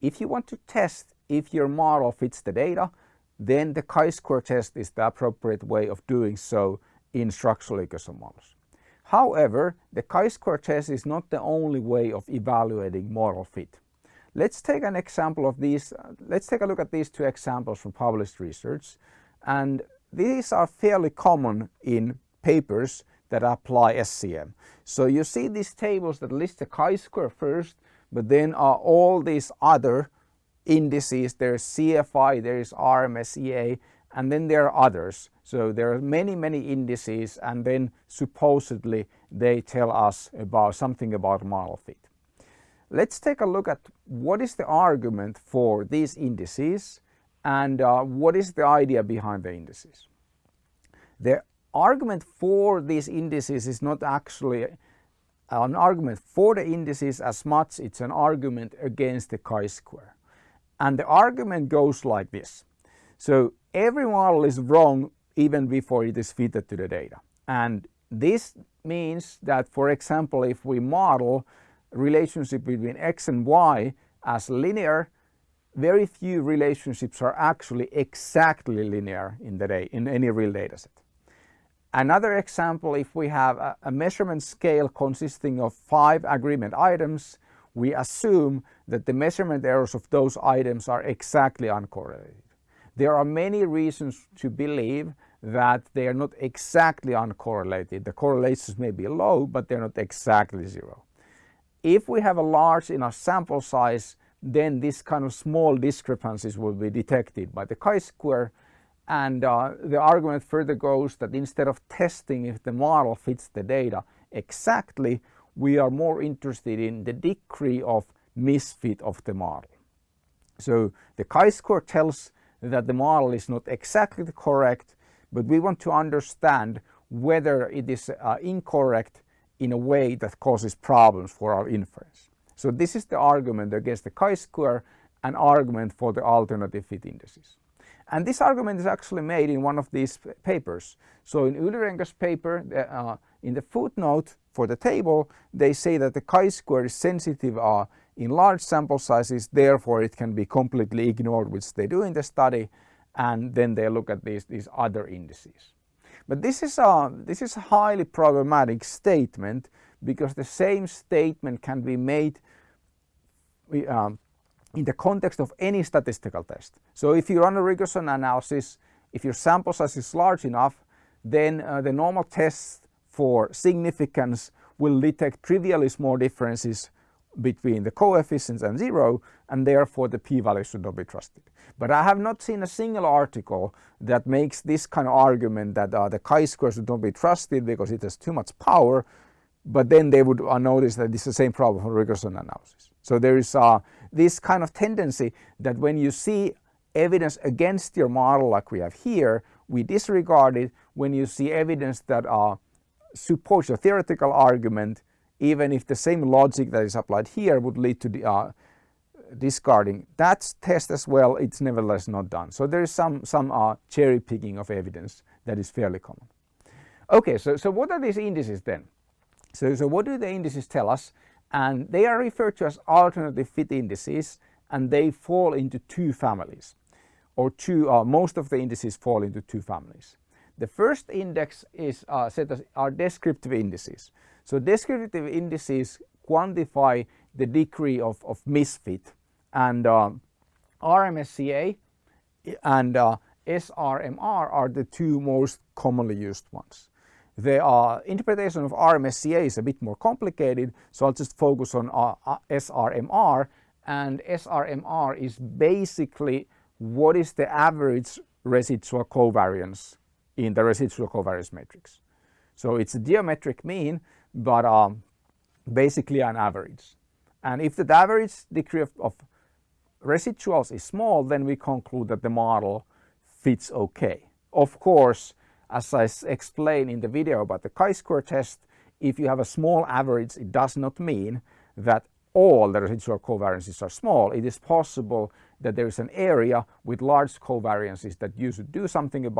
If you want to test if your model fits the data, then the chi-square test is the appropriate way of doing so in structural equation models. However, the chi-square test is not the only way of evaluating model fit. Let's take an example of these, uh, let's take a look at these two examples from published research and these are fairly common in papers that apply SEM. So you see these tables that list the chi-square first but then are all these other indices, there's CFI, there is RMSEA, and then there are others. So there are many, many indices and then supposedly they tell us about something about model fit. Let's take a look at what is the argument for these indices and uh, what is the idea behind the indices. The argument for these indices is not actually Uh, an argument for the indices as much it's an argument against the chi-square. And the argument goes like this. So every model is wrong even before it is fitted to the data. And this means that for example if we model relationship between x and y as linear very few relationships are actually exactly linear in the day in any real data set. Another example, if we have a, a measurement scale consisting of five agreement items, we assume that the measurement errors of those items are exactly uncorrelated. There are many reasons to believe that they are not exactly uncorrelated. The correlations may be low, but they're not exactly zero. If we have a large enough sample size, then this kind of small discrepancies will be detected by the chi-square and uh, the argument further goes that instead of testing if the model fits the data exactly, we are more interested in the degree of misfit of the model. So the chi-square tells that the model is not exactly correct, but we want to understand whether it is uh, incorrect in a way that causes problems for our inference. So this is the argument against the chi-square, an argument for the alternative fit indices. And this argument is actually made in one of these papers. So in Yllerenger's paper, uh, in the footnote for the table, they say that the chi-square is sensitive uh, in large sample sizes, therefore it can be completely ignored, which they do in the study, and then they look at these, these other indices. But this is, a, this is a highly problematic statement because the same statement can be made um, in the context of any statistical test. So if you run a regression analysis, if your sample size is large enough, then uh, the normal test for significance will detect trivially small differences between the coefficients and zero and therefore the p-value should not be trusted. But I have not seen a single article that makes this kind of argument that uh, the chi-square should not be trusted because it has too much power but then they would uh, notice that it's the same problem for regression analysis. So there is uh, this kind of tendency that when you see evidence against your model like we have here, we disregard it. When you see evidence that uh, supports a theoretical argument, even if the same logic that is applied here would lead to the, uh, discarding that test as well, it's nevertheless not done. So there is some, some uh, cherry picking of evidence that is fairly common. Okay, so, so what are these indices then? So, so what do the indices tell us? And they are referred to as alternative fit indices and they fall into two families or two, uh, most of the indices fall into two families. The first index is uh, set as are descriptive indices. So descriptive indices quantify the degree of, of misfit and uh, RMSEA and uh, SRMR are the two most commonly used ones. The uh, interpretation of RMSEA is a bit more complicated, so I'll just focus on uh, uh SRMR. And SRMR is basically what is the average residual covariance in the residual covariance matrix. So it's a geometric mean, but um, basically an average. And if the average degree of, of residuals is small, then we conclude that the model fits okay. Of course, as I explained in the video about the chi-square test, if you have a small average, it does not mean that all the residual covariances are small. It is possible that there is an area with large covariances that you should do something about